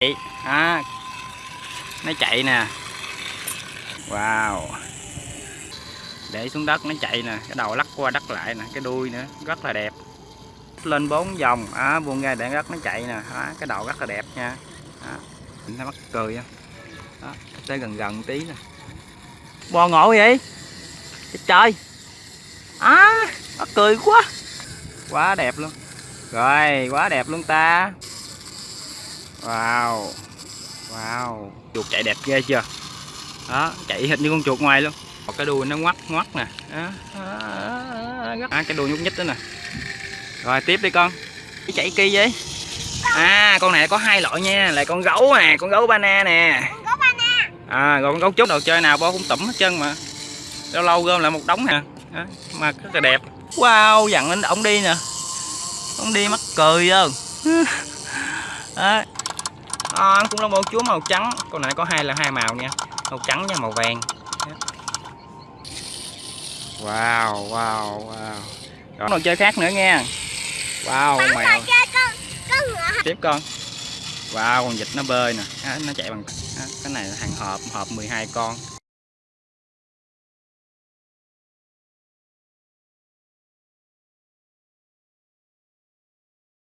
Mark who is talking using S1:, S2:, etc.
S1: đó. À, nó chạy nè. Wow. Để xuống đất nó chạy nè cái đầu lắc qua đất lại nè cái đuôi nữa rất là đẹp. Lên bốn vòng à, buông ra để đất nó chạy nè à, cái đầu rất là đẹp nha. À, nhìn thấy mắc cười không đó, tới gần gần tí nè. Bò ngộ vậy? Trời trời. À mắc cười quá. Quá đẹp luôn. Rồi quá đẹp luôn ta. Wow. Wow. Chuột chạy đẹp ghê chưa? Đó chạy hình như con chuột ngoài luôn. Một cái đuôi nó ngoắt ngoắt nè. Đó. À, cái đuôi nhúc nhích đó nè. Rồi tiếp đi con. Cái chạy kỳ vậy? À con này có hai loại nha. Là con gấu nè Con gấu bana nè. À rồi con gấu trúc đồ chơi nào bo cũng tẩm hết chân mà. Lâu lâu gom lại một đống nè. Đó. Mà rất là đẹp. Wow dặn lên ổng đi nè. Ông đi mắc cười không? Đó à, cũng là một chúa màu trắng. Con này có hai là hai màu nha. Màu trắng và màu vàng. Wow wow wow. Rồi đồ chơi khác nữa nha wow con mèo tiếp con. Wow con vịt nó bơi nè. À, nó chạy bằng à, cái này là hàng hộp hộp 12 con